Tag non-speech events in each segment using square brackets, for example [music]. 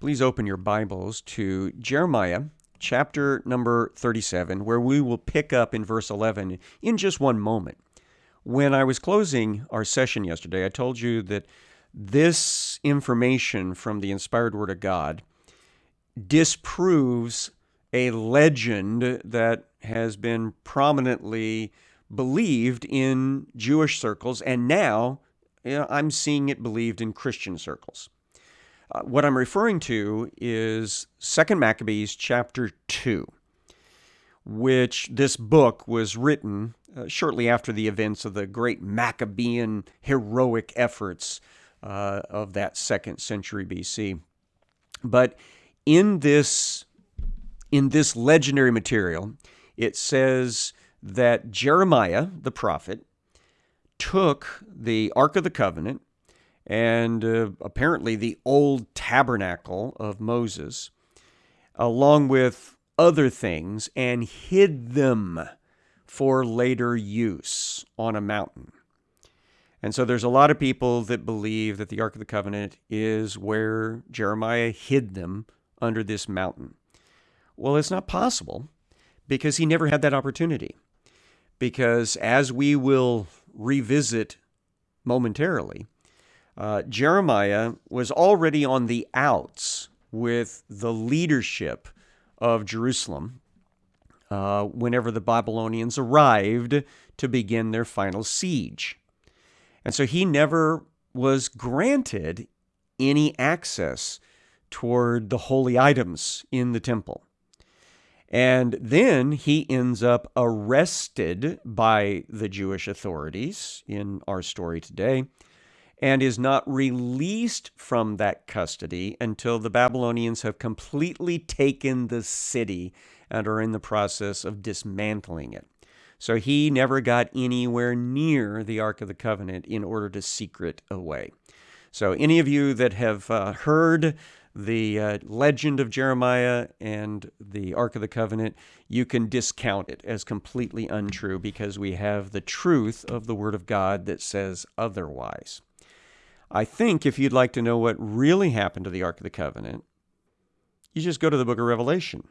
Please open your Bibles to Jeremiah chapter number 37, where we will pick up in verse 11 in just one moment. When I was closing our session yesterday, I told you that this information from the inspired Word of God disproves a legend that has been prominently believed in Jewish circles, and now you know, I'm seeing it believed in Christian circles. Uh, what I'm referring to is Second Maccabees chapter 2, which this book was written uh, shortly after the events of the great Maccabean heroic efforts uh, of that second century BC. But in this in this legendary material, it says that Jeremiah the prophet took the Ark of the Covenant and uh, apparently the old tabernacle of Moses, along with other things, and hid them for later use on a mountain. And so there's a lot of people that believe that the Ark of the Covenant is where Jeremiah hid them under this mountain. Well, it's not possible because he never had that opportunity. Because as we will revisit momentarily, uh, Jeremiah was already on the outs with the leadership of Jerusalem uh, whenever the Babylonians arrived to begin their final siege. And so he never was granted any access toward the holy items in the temple. And then he ends up arrested by the Jewish authorities in our story today and is not released from that custody until the Babylonians have completely taken the city and are in the process of dismantling it. So he never got anywhere near the Ark of the Covenant in order to secret away. So, any of you that have uh, heard the uh, legend of Jeremiah and the Ark of the Covenant, you can discount it as completely untrue because we have the truth of the Word of God that says otherwise. I think if you'd like to know what really happened to the Ark of the Covenant, you just go to the book of Revelation.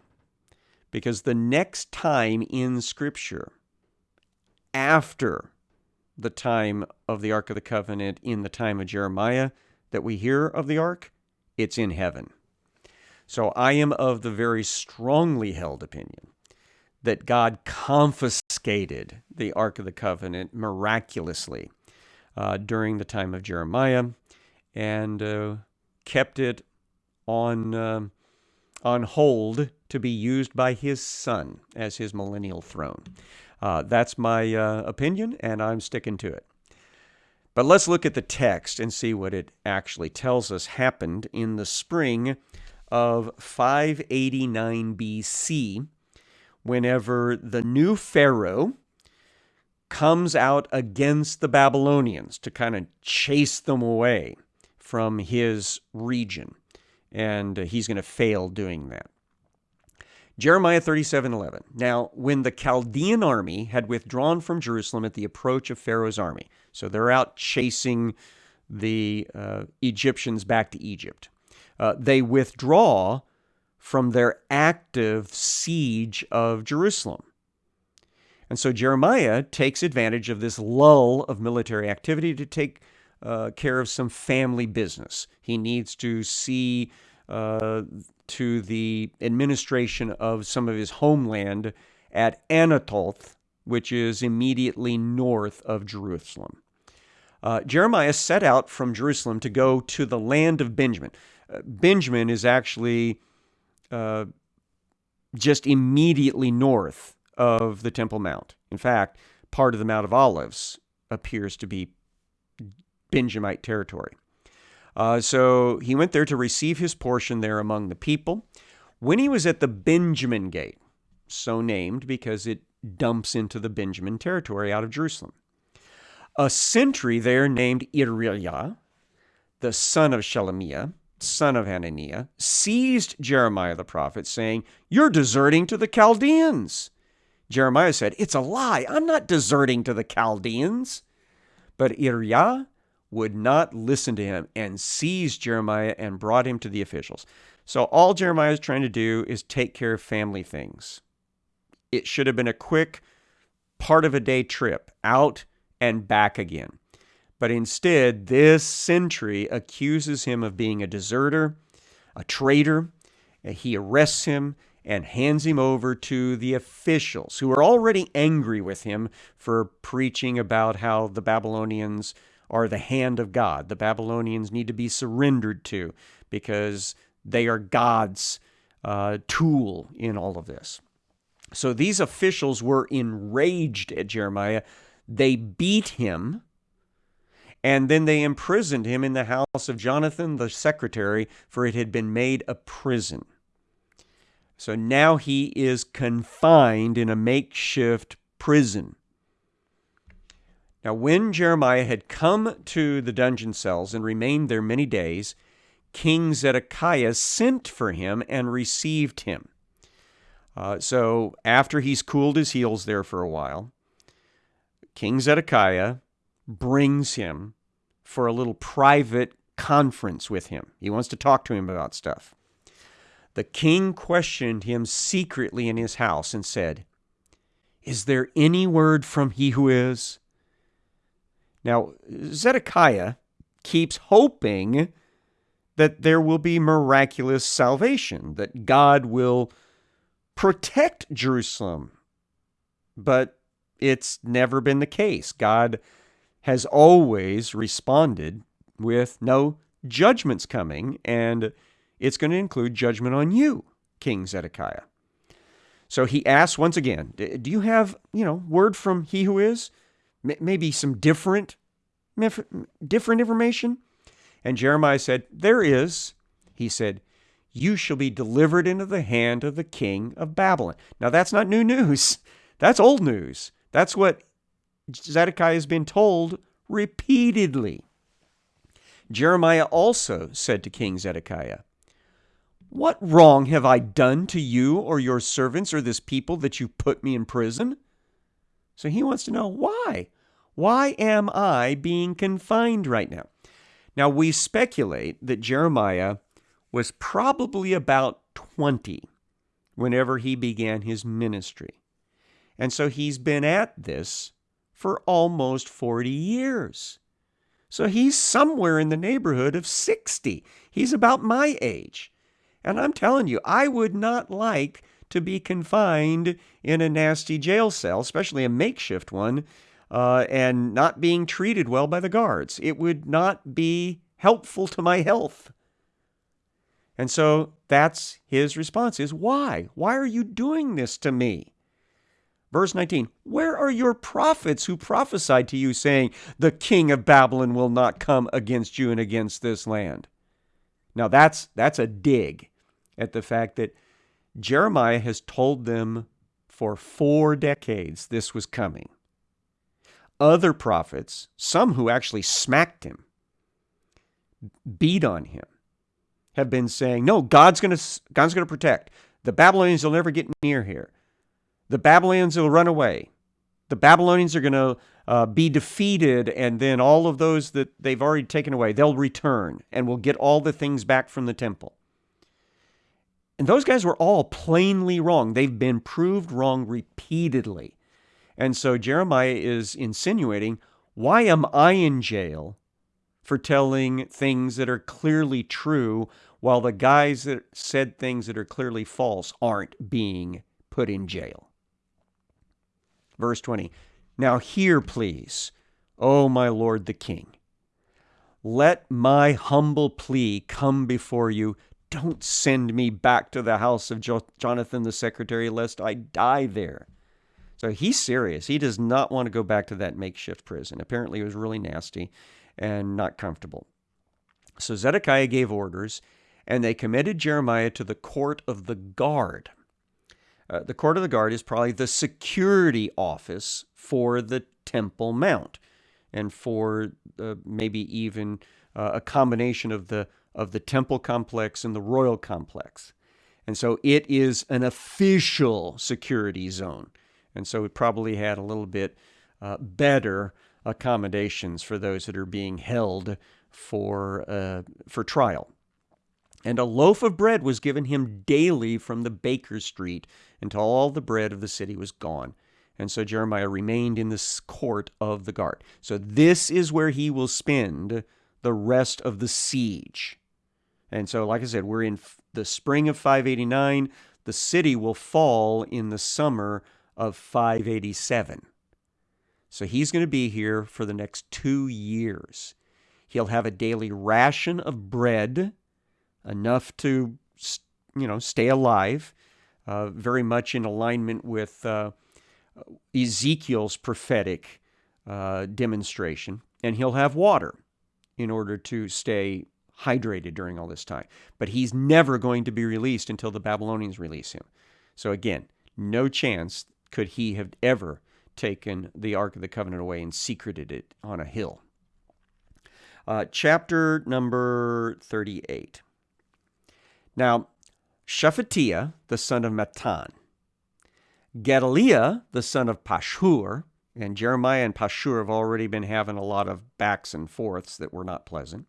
Because the next time in Scripture, after the time of the Ark of the Covenant, in the time of Jeremiah, that we hear of the Ark, it's in heaven. So I am of the very strongly held opinion that God confiscated the Ark of the Covenant miraculously uh, during the time of Jeremiah and uh, kept it on, uh, on hold to be used by his son as his millennial throne. Uh, that's my uh, opinion, and I'm sticking to it. But let's look at the text and see what it actually tells us happened in the spring of 589 BC, whenever the new Pharaoh, comes out against the Babylonians to kind of chase them away from his region. And uh, he's going to fail doing that. Jeremiah 37:11. Now, when the Chaldean army had withdrawn from Jerusalem at the approach of Pharaoh's army, so they're out chasing the uh, Egyptians back to Egypt, uh, they withdraw from their active siege of Jerusalem. And so Jeremiah takes advantage of this lull of military activity to take uh, care of some family business. He needs to see uh, to the administration of some of his homeland at Anathoth, which is immediately north of Jerusalem. Uh, Jeremiah set out from Jerusalem to go to the land of Benjamin. Uh, Benjamin is actually uh, just immediately north of the Temple Mount. In fact, part of the Mount of Olives appears to be Benjamite territory. Uh, so he went there to receive his portion there among the people. When he was at the Benjamin Gate, so named because it dumps into the Benjamin territory out of Jerusalem, a sentry there named Irijah, the son of Shelemiah, son of Hananiah, seized Jeremiah the prophet, saying, You're deserting to the Chaldeans. Jeremiah said, It's a lie. I'm not deserting to the Chaldeans. But Irijah would not listen to him and seized Jeremiah and brought him to the officials. So all Jeremiah is trying to do is take care of family things. It should have been a quick part of a day trip out and back again. But instead, this sentry accuses him of being a deserter, a traitor. He arrests him and hands him over to the officials who are already angry with him for preaching about how the Babylonians are the hand of God. The Babylonians need to be surrendered to because they are God's uh, tool in all of this. So these officials were enraged at Jeremiah. They beat him and then they imprisoned him in the house of Jonathan the secretary, for it had been made a prison. So now he is confined in a makeshift prison. Now, when Jeremiah had come to the dungeon cells and remained there many days, King Zedekiah sent for him and received him. Uh, so, after he's cooled his heels there for a while, King Zedekiah brings him for a little private conference with him. He wants to talk to him about stuff. The king questioned him secretly in his house and said, Is there any word from he who is? Now, Zedekiah keeps hoping that there will be miraculous salvation, that God will protect Jerusalem. But it's never been the case. God has always responded with no judgments coming, and it's going to include judgment on you, King Zedekiah. So he asks once again, do you have, you know, word from he who is? Maybe some different, different information? And Jeremiah said, there is. He said, you shall be delivered into the hand of the king of Babylon. Now that's not new news. [laughs] That's old news. That's what Zedekiah has been told repeatedly. Jeremiah also said to King Zedekiah, What wrong have I done to you or your servants or this people that you put me in prison? So he wants to know why. Why am I being confined right now? Now, we speculate that Jeremiah was probably about 20 whenever he began his ministry. And so he's been at this for almost 40 years. So he's somewhere in the neighborhood of 60. He's about my age. And I'm telling you, I would not like to be confined in a nasty jail cell, especially a makeshift one, uh, and not being treated well by the guards. It would not be helpful to my health. And so that's his response is why? Why are you doing this to me? Verse 19 Where are your prophets who prophesied to you, saying, The king of Babylon will not come against you and against this land? Now that's, that's a dig at the fact that Jeremiah has told them for four decades this was coming. Other prophets, some who actually smacked him, beat on him, have been saying, No, God's going to God's going to protect. The Babylonians will never get near here. The Babylonians will run away. The Babylonians are going to uh, be defeated, and then all of those that they've already taken away, they'll return and will get all the things back from the temple. And those guys were all plainly wrong. They've been proved wrong repeatedly. And so Jeremiah is insinuating, why am I in jail for telling things that are clearly true while the guys that said things that are clearly false aren't being put in jail? Verse 20 Now hear, please, O my Lord the King. Let my humble plea come before you. Don't send me back to the house of jo- Jonathan the secretary, lest I die there. So he's serious. He does not want to go back to that makeshift prison. Apparently, it was really nasty and not comfortable. So Zedekiah gave orders, and they committed Jeremiah to the court of the guard. Uh, the court of the guard is probably the security office for the Temple Mount, and for uh, maybe even uh, a combination of the of the temple complex and the royal complex. And so it is an official security zone. And so it probably had a little bit uh, better accommodations for those that are being held for uh, for trial. And a loaf of bread was given him daily from the baker's street until all the bread of the city was gone. And so Jeremiah remained in the court of the guard. So this is where he will spend the rest of the siege. And so, like I said, we're in the spring of 589. The city will fall in the summer of 587. So he's going to be here for the next two years. He'll have a daily ration of bread, enough to, you know, stay alive, uh, very much in alignment with uh, Ezekiel's prophetic uh, demonstration. And he'll have water in order to stay hydrated during all this time. But he's never going to be released until the Babylonians release him. So again, no chance could he have ever taken the Ark of the Covenant away and secreted it on a hill. Uh, chapter number 38. Now, Shephatiah, the son of Mattan, Gedaliah, the son of Pashur, and Jeremiah and Pashur have already been having a lot of backs and forths that were not pleasant.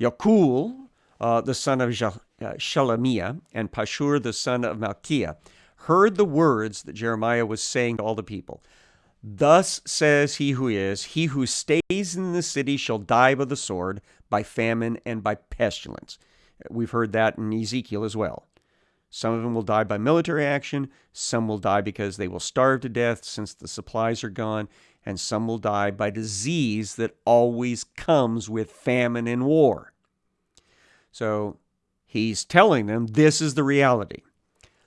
Yakul, uh, the son of uh, Shelemiah, and Pashur, the son of Malchiah, heard the words that Jeremiah was saying to all the people. Thus says he who is, he who stays in the city shall die by the sword, by famine, and by pestilence. We've heard that in Ezekiel as well. Some of them will die by military action, some will die because they will starve to death since the supplies are gone, and some will die by disease that always comes with famine and war. So he's telling them this is the reality.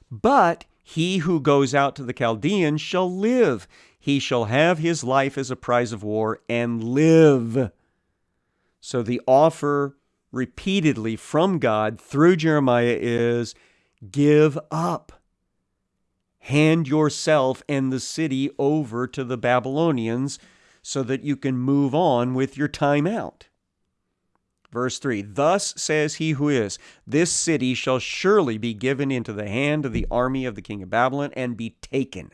But he who goes out to the Chaldeans shall live. He shall have his life as a prize of war and live. So the offer repeatedly from God through Jeremiah is give up. Hand yourself and the city over to the Babylonians so that you can move on with your time out. Verse 3 Thus says he who is, This city shall surely be given into the hand of the army of the king of Babylon and be taken.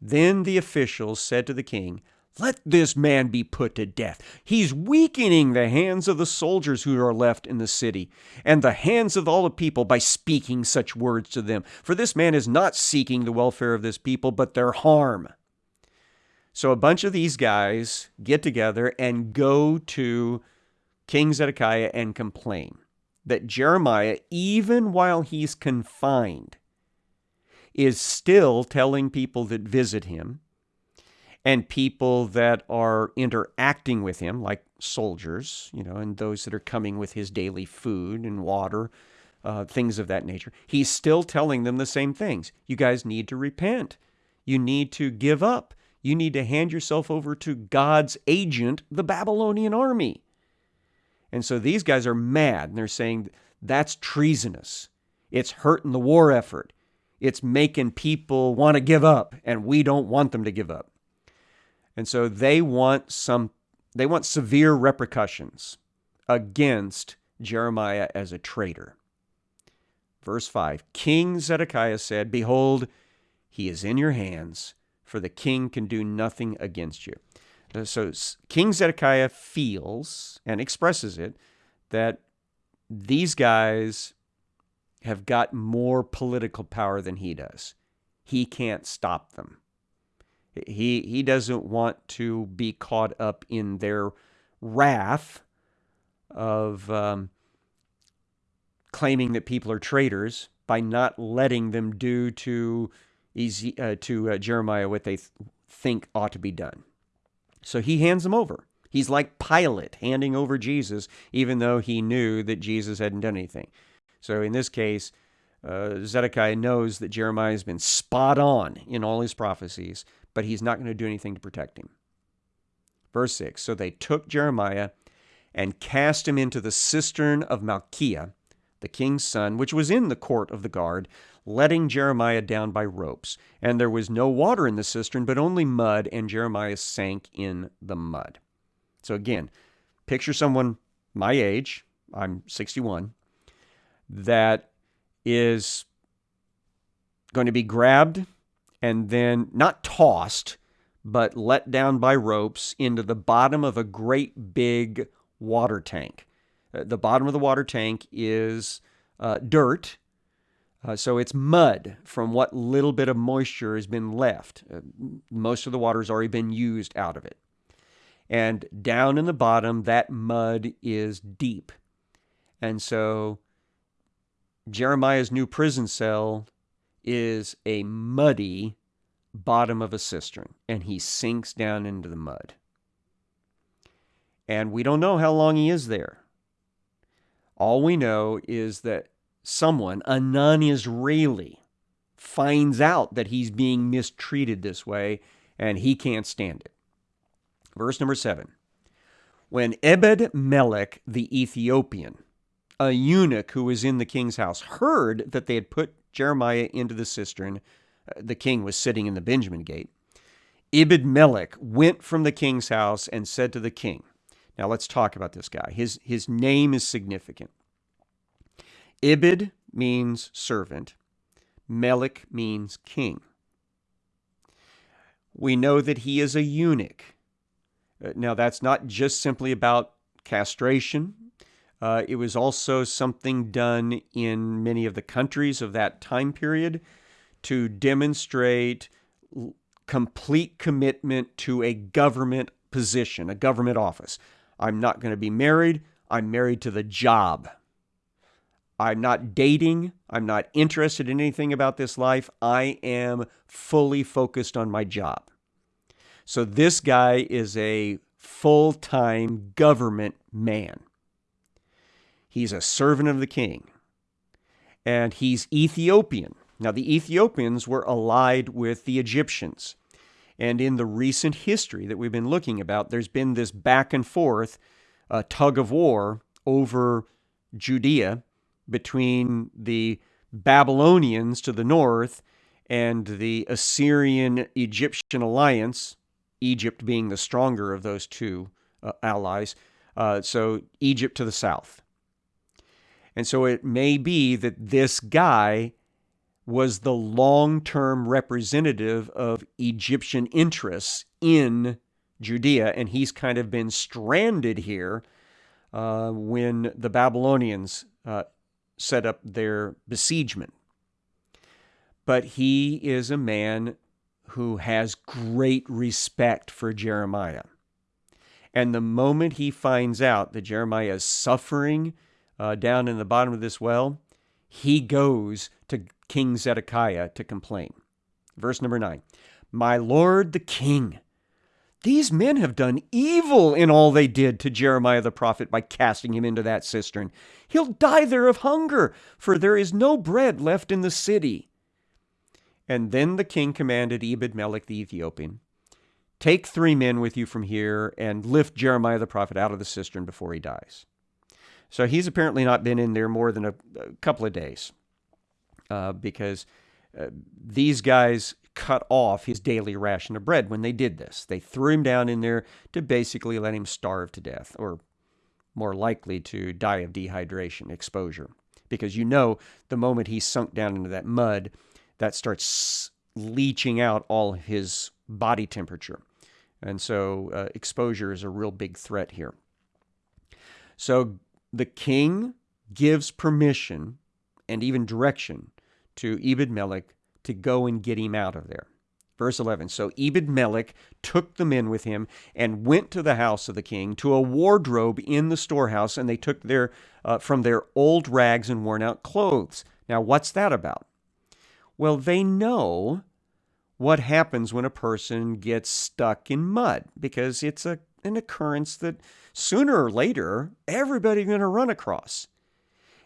Then the officials said to the king, Let this man be put to death. He's weakening the hands of the soldiers who are left in the city, and the hands of all the people by speaking such words to them. For this man is not seeking the welfare of this people, but their harm. So a bunch of these guys get together and go to King Zedekiah and complain that Jeremiah, even while he's confined, is still telling people that visit him and people that are interacting with him, like soldiers, you know, and those that are coming with his daily food and water, uh, things of that nature. He's still telling them the same things. You guys need to repent. You need to give up. You need to hand yourself over to God's agent, the Babylonian army. And so these guys are mad and they're saying that's treasonous. It's hurting the war effort. It's making people want to give up, and we don't want them to give up. And so they want some they want severe repercussions against Jeremiah as a traitor. Verse 5 King Zedekiah said, Behold, he is in your hands, for the king can do nothing against you. So King Zedekiah feels and expresses it that these guys have got more political power than he does. He can't stop them. He he doesn't want to be caught up in their wrath of um, claiming that people are traitors by not letting them do to uh, to uh, Jeremiah what they th- think ought to be done. So he hands them over. He's like Pilate handing over Jesus, even though he knew that Jesus hadn't done anything. So in this case, uh, Zedekiah knows that Jeremiah has been spot on in all his prophecies, but he's not going to do anything to protect him. Verse 6 So they took Jeremiah and cast him into the cistern of Malchiah, the king's son, which was in the court of the guard, letting Jeremiah down by ropes. And there was no water in the cistern, but only mud, and Jeremiah sank in the mud. So again, picture someone my age, I'm 61, that is going to be grabbed and then not tossed, but let down by ropes into the bottom of a great big water tank. Uh, the bottom of the water tank is uh, dirt, uh, so it's mud from what little bit of moisture has been left. Uh, most of the water has already been used out of it. And down in the bottom, that mud is deep. And so Jeremiah's new prison cell is a muddy bottom of a cistern, and he sinks down into the mud. And we don't know how long he is there. All we know is that someone, a non Israeli, finds out that he's being mistreated this way and he can't stand it. Verse number seven. When Ebed Melech the Ethiopian, a eunuch who was in the king's house, heard that they had put Jeremiah into the cistern, uh, the king was sitting in the Benjamin gate. Ebed Melech went from the king's house and said to the king, Now let's talk about this guy. His, his name is significant. Ebed means servant, Melech means king. We know that he is a eunuch. Uh, now, that's not just simply about castration. Uh, it was also something done in many of the countries of that time period to demonstrate complete commitment to a government position, a government office. I'm not going to be married. I'm married to the job. I'm not dating. I'm not interested in anything about this life. I am fully focused on my job. So this guy is a full time government man. He's a servant of the king. And he's Ethiopian. Now, the Ethiopians were allied with the Egyptians. And in the recent history that we've been looking about, there's been this back and forth uh, tug of war over Judea between the Babylonians to the north and the Assyrian Egyptian alliance, Egypt being the stronger of those two uh, allies. Uh, so Egypt to the south. And so it may be that this guy was the long term representative of Egyptian interests in Judea, and he's kind of been stranded here uh, when the Babylonians uh, set up their besiegement. But he is a man who has great respect for Jeremiah. And the moment he finds out that Jeremiah is suffering uh, down in the bottom of this well, he goes to King Zedekiah to complain. Verse number nine My lord the king, these men have done evil in all they did to Jeremiah the prophet by casting him into that cistern. He'll die there of hunger, for there is no bread left in the city. And then the king commanded Ebed Melech the Ethiopian, Take three men with you from here and lift Jeremiah the prophet out of the cistern before he dies. So he's apparently not been in there more than a, a couple of days uh, because uh, these guys cut off his daily ration of bread when they did this. They threw him down in there to basically let him starve to death, or more likely to die of dehydration, exposure. Because you know, the moment he sunk down into that mud, that starts leaching out all his body temperature. And so uh, exposure is a real big threat here. So the king gives permission and even direction to Ebed Melech to go and get him out of there. Verse 11 So Ebed Melech took the men with him and went to the house of the king, to a wardrobe in the storehouse, and they took their, uh, from their old rags and worn out clothes. Now, what's that about? Well, they know what happens when a person gets stuck in mud because it's a, an occurrence that sooner or later everybody's going to run across.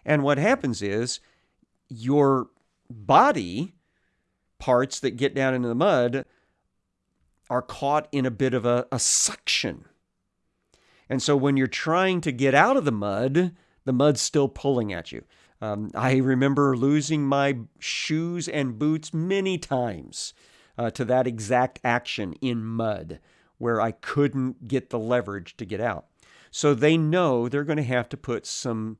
And what happens is your body parts that get down into the mud are caught in a bit of a, a suction. And so when you're trying to get out of the mud, the mud's still pulling at you. Um, I remember losing my shoes and boots many times uh, to that exact action in mud where I couldn't get the leverage to get out. So they know they're going to have to put some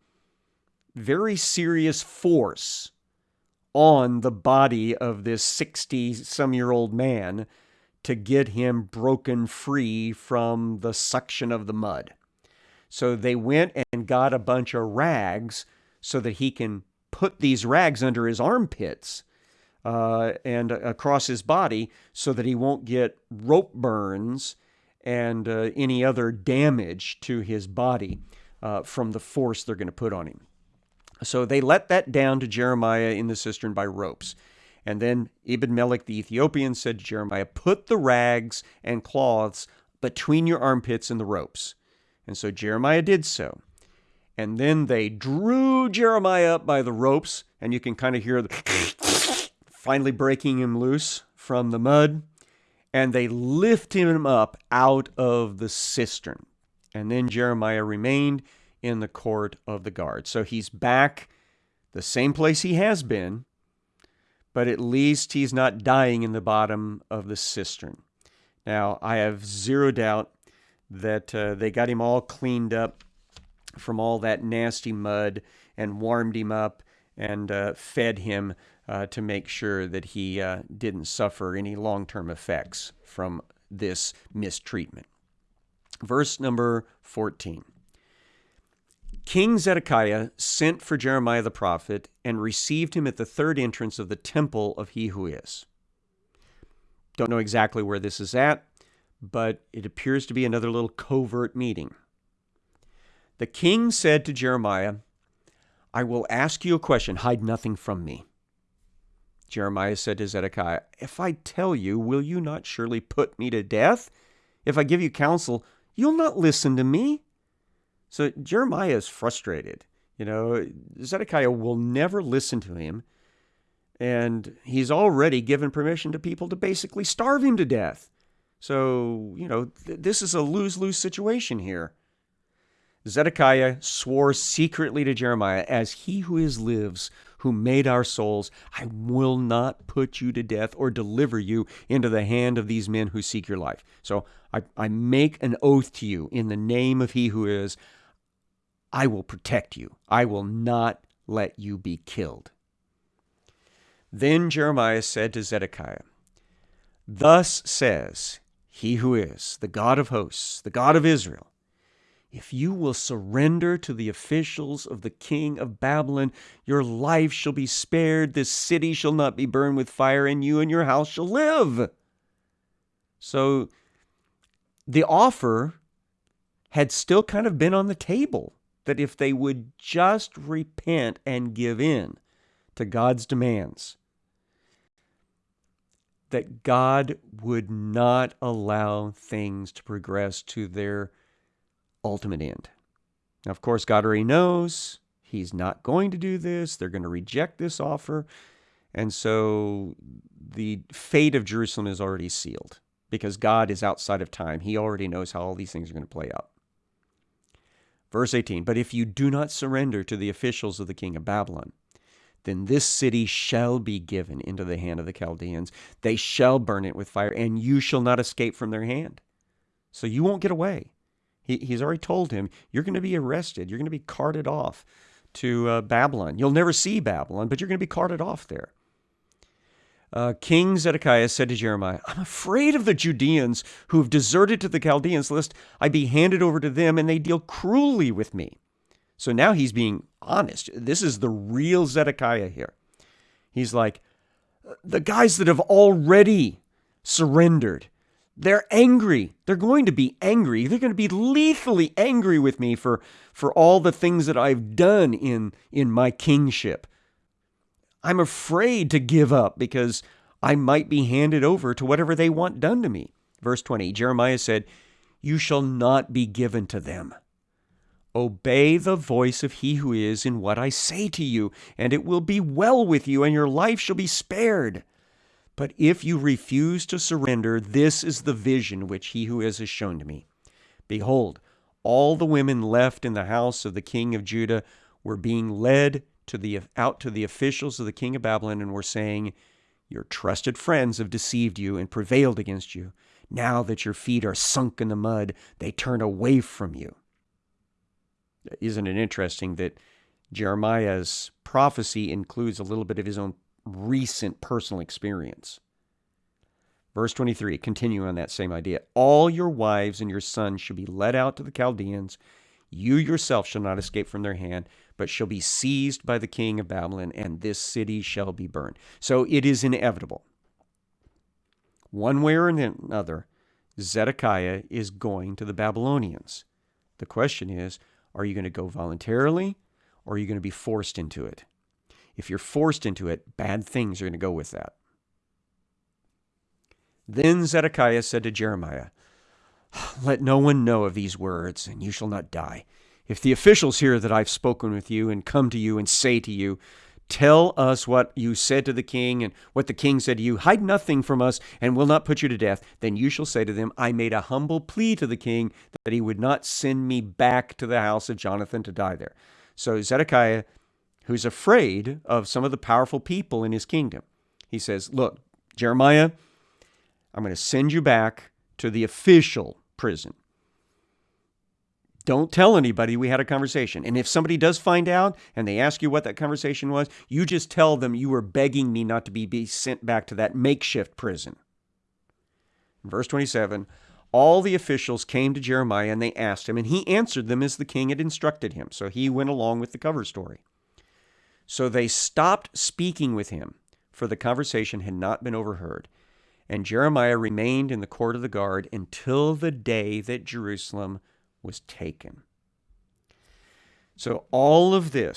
very serious force on the body of this 60 some year old man to get him broken free from the suction of the mud. So they went and got a bunch of rags so that he can put these rags under his armpits uh, and across his body so that he won't get rope burns and uh, any other damage to his body uh, from the force they're going to put on him. So they let that down to Jeremiah in the cistern by ropes. And then Ebed Melech the Ethiopian said to Jeremiah, Put the rags and cloths between your armpits and the ropes. And so Jeremiah did so. And then they drew Jeremiah up by the ropes, and you can kind of hear the [laughs] finally breaking him loose from the mud. And they lift him up out of the cistern. And then Jeremiah remained in the court of the guard. So he's back the same place he has been, but at least he's not dying in the bottom of the cistern. Now, I have zero doubt that uh, they got him all cleaned up from all that nasty mud and warmed him up and uh, fed him uh, to make sure that he uh, didn't suffer any long term effects from this mistreatment. Verse number 14. King Zedekiah sent for Jeremiah the prophet and received him at the third entrance of the temple of He Who Is. Don't know exactly where this is at, but it appears to be another little covert meeting. The king said to Jeremiah, I will ask you a question, hide nothing from me. Jeremiah said to Zedekiah, If I tell you, will you not surely put me to death? If I give you counsel, you'll not listen to me. So Jeremiah is frustrated. You know, Zedekiah will never listen to him. And he's already given permission to people to basically starve him to death. So, you know, th- this is a lose lose situation here. Zedekiah swore secretly to Jeremiah, As he who is lives, who made our souls, I will not put you to death or deliver you into the hand of these men who seek your life. So I, I make an oath to you in the name of he who is, I will protect you. I will not let you be killed. Then Jeremiah said to Zedekiah, Thus says he who is, the God of hosts, the God of Israel, if you will surrender to the officials of the king of Babylon, your life shall be spared, this city shall not be burned with fire, and you and your house shall live. So the offer had still kind of been on the table that if they would just repent and give in to God's demands, that God would not allow things to progress to their ultimate end. Now, of course, God already knows He's not going to do this. They're going to reject this offer. And so the fate of Jerusalem is already sealed because God is outside of time. He already knows how all these things are going to play out. Verse 18 But if you do not surrender to the officials of the king of Babylon, then this city shall be given into the hand of the Chaldeans. They shall burn it with fire, and you shall not escape from their hand. So you won't get away. He, he's already told him, You're going to be arrested. You're going to be carted off to uh, Babylon. You'll never see Babylon, but you're going to be carted off there uh, King Zedekiah said to Jeremiah, I'm afraid of the Judeans who have deserted to the Chaldeans, lest I be handed over to them and they deal cruelly with me. So now he's being honest. This is the real Zedekiah here. He's like, the guys that have already surrendered, they're angry. They're going to be angry. They're going to be lethally angry with me for, for all the things that I've done in, in my kingship. I'm afraid to give up because I might be handed over to whatever they want done to me. Verse 20 Jeremiah said, You shall not be given to them. Obey the voice of he who is in what I say to you, and it will be well with you, and your life shall be spared. But if you refuse to surrender, this is the vision which he who is has shown to me. Behold, all the women left in the house of the king of Judah were being led to the out to the officials of the king of Babylon and were saying, Your trusted friends have deceived you and prevailed against you. Now that your feet are sunk in the mud, they turn away from you. Isn't it interesting that Jeremiah's prophecy includes a little bit of his own recent personal experience? Verse 23, continue on that same idea. All your wives and your sons should be led out to the Chaldeans You yourself shall not escape from their hand, but shall be seized by the king of Babylon, and this city shall be burned. So it is inevitable. One way or another, Zedekiah is going to the Babylonians. The question is are you going to go voluntarily or are you going to be forced into it? If you're forced into it, bad things are going to go with that. Then Zedekiah said to Jeremiah, Let no one know of these words, and you shall not die. If the officials hear that I've spoken with you and come to you and say to you, Tell us what you said to the king and what the king said to you. Hide nothing from us and will not put you to death. Then you shall say to them, I made a humble plea to the king that he would not send me back to the house of Jonathan to die there. So Zedekiah, who's afraid of some of the powerful people in his kingdom, he says, Look, Jeremiah, I'm going to send you back to the official prison. Don't tell anybody we had a conversation. And if somebody does find out and they ask you what that conversation was, you just tell them you were begging me not to be, be sent back to that makeshift prison. verse 27 All the officials came to Jeremiah and they asked him, and he answered them as the king had instructed him. So he went along with the cover story. So they stopped speaking with him, for the conversation had not been overheard. And Jeremiah remained in the court of the guard until the day that Jerusalem was taken. So all of this